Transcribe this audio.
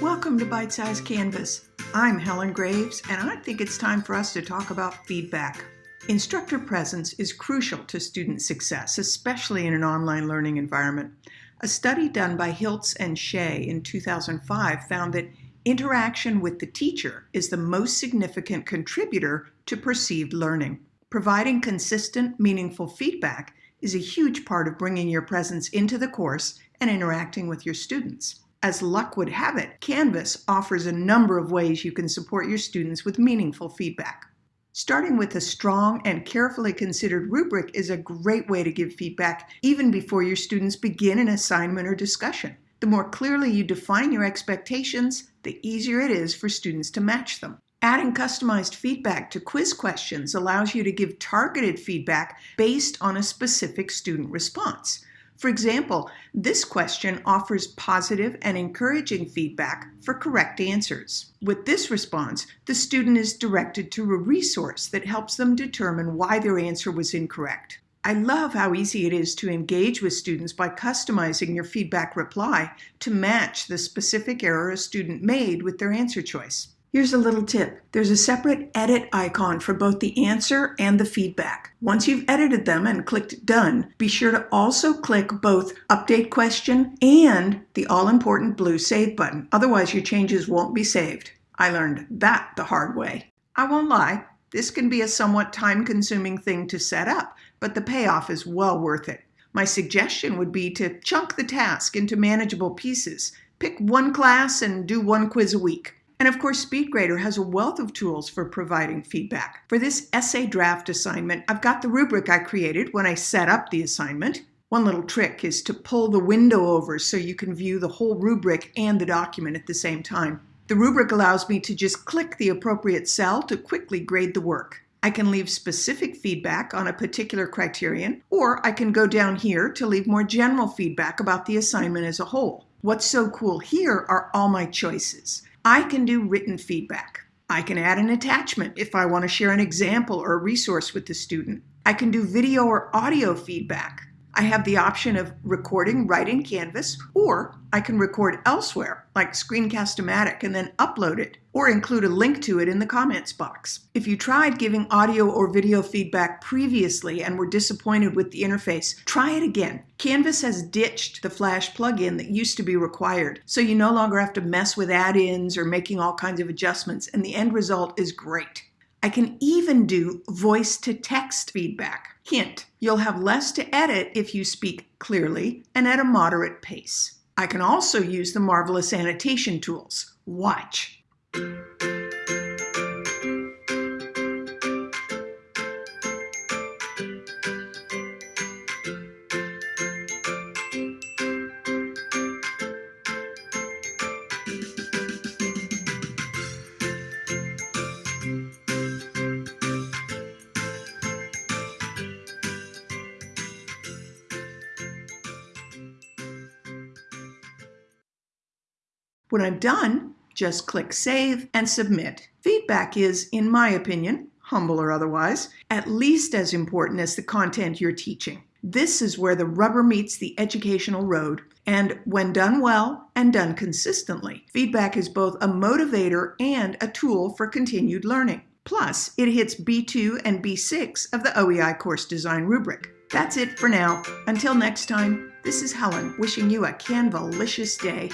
Welcome to Bite Size Canvas. I'm Helen Graves, and I think it's time for us to talk about feedback. Instructor presence is crucial to student success, especially in an online learning environment. A study done by Hiltz and Shea in 2005 found that interaction with the teacher is the most significant contributor to perceived learning. Providing consistent, meaningful feedback is a huge part of bringing your presence into the course and interacting with your students. As luck would have it, Canvas offers a number of ways you can support your students with meaningful feedback. Starting with a strong and carefully considered rubric is a great way to give feedback even before your students begin an assignment or discussion. The more clearly you define your expectations, the easier it is for students to match them. Adding customized feedback to quiz questions allows you to give targeted feedback based on a specific student response. For example, this question offers positive and encouraging feedback for correct answers. With this response, the student is directed to a resource that helps them determine why their answer was incorrect. I love how easy it is to engage with students by customizing your feedback reply to match the specific error a student made with their answer choice. Here's a little tip. There's a separate edit icon for both the answer and the feedback. Once you've edited them and clicked done, be sure to also click both update question and the all-important blue save button. Otherwise your changes won't be saved. I learned that the hard way. I won't lie, this can be a somewhat time-consuming thing to set up, but the payoff is well worth it. My suggestion would be to chunk the task into manageable pieces. Pick one class and do one quiz a week. And of course, SpeedGrader has a wealth of tools for providing feedback. For this essay draft assignment, I've got the rubric I created when I set up the assignment. One little trick is to pull the window over so you can view the whole rubric and the document at the same time. The rubric allows me to just click the appropriate cell to quickly grade the work. I can leave specific feedback on a particular criterion, or I can go down here to leave more general feedback about the assignment as a whole. What's so cool here are all my choices. I can do written feedback. I can add an attachment if I want to share an example or a resource with the student. I can do video or audio feedback. I have the option of recording right in Canvas, or I can record elsewhere, like Screencast-O-Matic, and then upload it, or include a link to it in the comments box. If you tried giving audio or video feedback previously and were disappointed with the interface, try it again. Canvas has ditched the Flash plugin that used to be required, so you no longer have to mess with add-ins or making all kinds of adjustments, and the end result is great. I can even do voice-to-text feedback. Hint, you'll have less to edit if you speak clearly and at a moderate pace. I can also use the marvelous annotation tools. Watch. When I'm done, just click Save and Submit. Feedback is, in my opinion, humble or otherwise, at least as important as the content you're teaching. This is where the rubber meets the educational road. And when done well and done consistently, feedback is both a motivator and a tool for continued learning. Plus, it hits B2 and B6 of the OEI course design rubric. That's it for now. Until next time, this is Helen wishing you a Canvalicious day.